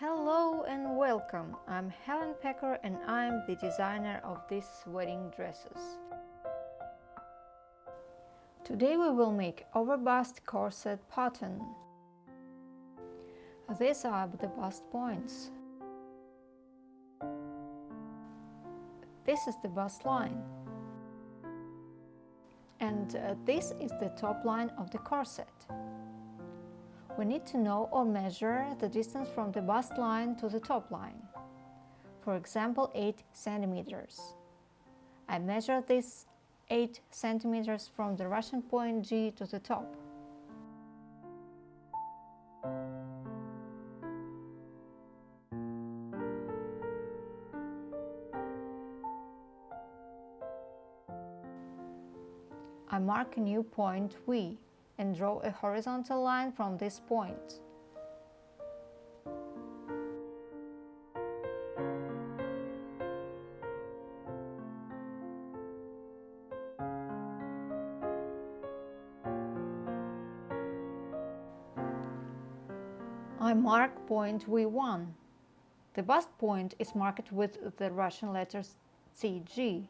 Hello and welcome. I'm Helen Pecker and I'm the designer of these wedding dresses. Today we will make overbust corset pattern. These are the bust points. This is the bust line. And uh, this is the top line of the corset. We need to know or measure the distance from the bust line to the top line. For example, 8 centimeters. I measure this 8 centimeters from the Russian point G to the top. I mark a new point V and draw a horizontal line from this point. I mark point V1. The bust point is marked with the Russian letters CG.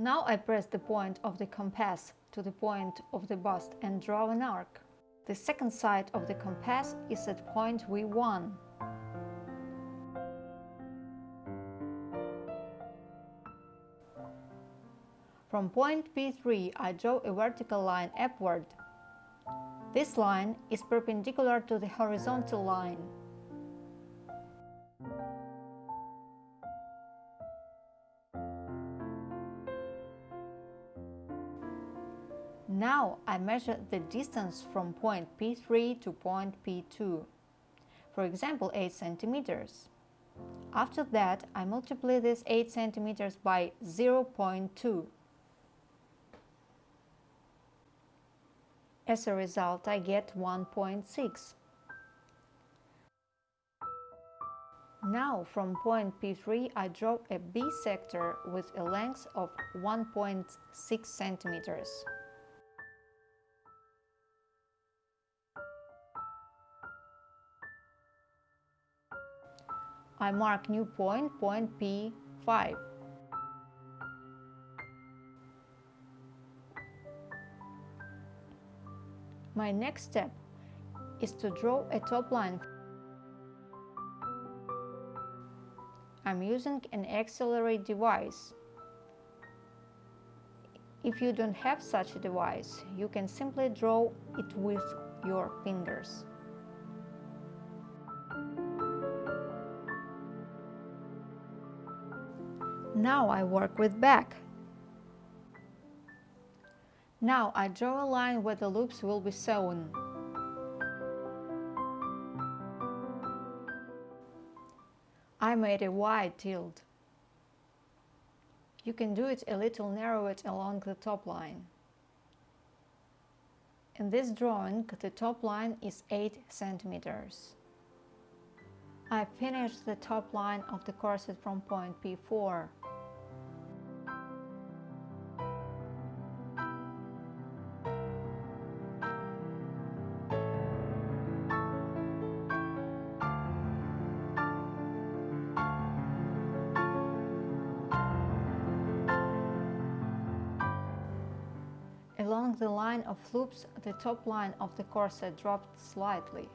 Now I press the point of the compass to the point of the bust and draw an arc. The second side of the compass is at point V1. From point P3 I draw a vertical line upward. This line is perpendicular to the horizontal line. Now I measure the distance from point P3 to point P2, for example 8 centimeters. After that, I multiply this 8 centimeters by 0.2. As a result, I get 1.6. Now, from point P3, I draw a B sector with a length of 1.6 centimeters. I mark new point, point P5. My next step is to draw a top line. I'm using an accelerate device. If you don't have such a device, you can simply draw it with your fingers. Now I work with back. Now I draw a line where the loops will be sewn. I made a wide tilt. You can do it a little narrower along the top line. In this drawing, the top line is 8 centimeters. I finished the top line of the corset from point P4. Along the line of loops, the top line of the corset dropped slightly.